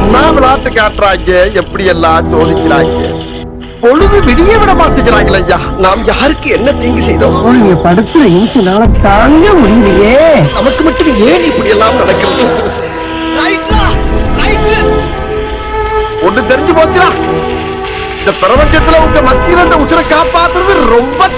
என்ன விளாட்டு காட்டுறாங்க எப்படி எல்லாம் சோதிக்கிறாங்க பொழுது விடிய விட மாட்டேங்கிறாங்களே ஐயா. நாம் யாருக்கு என்ன தீங்கு செய்தோம்? நீங்க படுத்துற இன்சுனால தாங்க முடியலையே. நமக்கு மட்டும் ஏன் இப்படி எல்லாம் நடக்கிறது? ஒண்ணு தெரிஞ்சு போச்சுடா. இந்த பிரபஞ்சத்துல உங்க மத்தியில இந்த உசுரை காப்பாத்துறது ரொம்ப